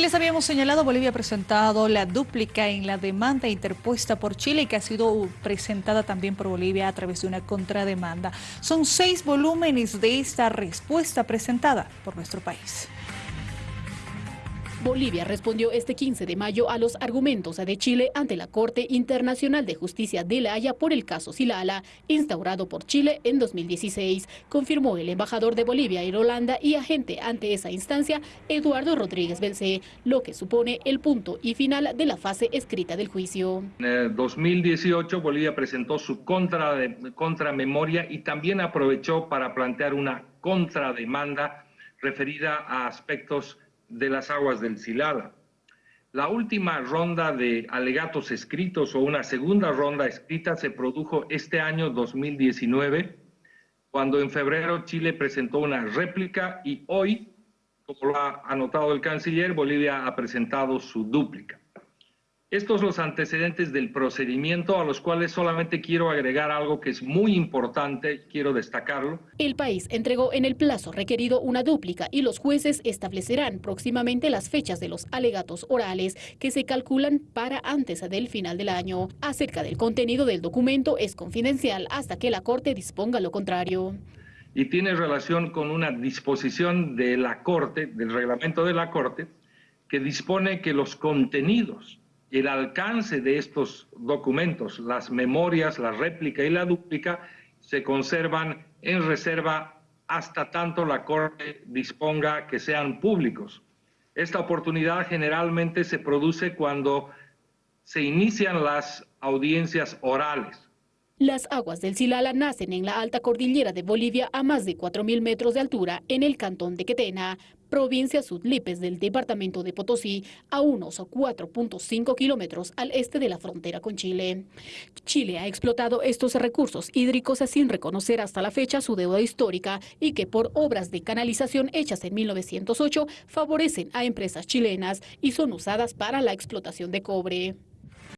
Y les habíamos señalado, Bolivia ha presentado la dúplica en la demanda interpuesta por Chile que ha sido presentada también por Bolivia a través de una contrademanda. Son seis volúmenes de esta respuesta presentada por nuestro país. Bolivia respondió este 15 de mayo a los argumentos de Chile ante la Corte Internacional de Justicia de La Haya por el caso Silala, instaurado por Chile en 2016, confirmó el embajador de Bolivia en Holanda y agente ante esa instancia, Eduardo Rodríguez Belcé, lo que supone el punto y final de la fase escrita del juicio. En 2018 Bolivia presentó su contra de, contramemoria y también aprovechó para plantear una contrademanda referida a aspectos de las aguas del Silala. La última ronda de alegatos escritos o una segunda ronda escrita se produjo este año 2019, cuando en febrero Chile presentó una réplica y hoy, como lo ha anotado el canciller, Bolivia ha presentado su dúplica. Estos los antecedentes del procedimiento a los cuales solamente quiero agregar algo que es muy importante, quiero destacarlo. El país entregó en el plazo requerido una dúplica y los jueces establecerán próximamente las fechas de los alegatos orales que se calculan para antes del final del año. Acerca del contenido del documento es confidencial hasta que la Corte disponga lo contrario. Y tiene relación con una disposición de la Corte, del reglamento de la Corte, que dispone que los contenidos el alcance de estos documentos, las memorias, la réplica y la dúplica, se conservan en reserva hasta tanto la Corte disponga que sean públicos. Esta oportunidad generalmente se produce cuando se inician las audiencias orales. Las aguas del Silala nacen en la alta cordillera de Bolivia a más de 4.000 metros de altura en el cantón de Quetena, provincia Sudlipes del departamento de Potosí, a unos 4.5 kilómetros al este de la frontera con Chile. Chile ha explotado estos recursos hídricos sin reconocer hasta la fecha su deuda histórica y que por obras de canalización hechas en 1908 favorecen a empresas chilenas y son usadas para la explotación de cobre.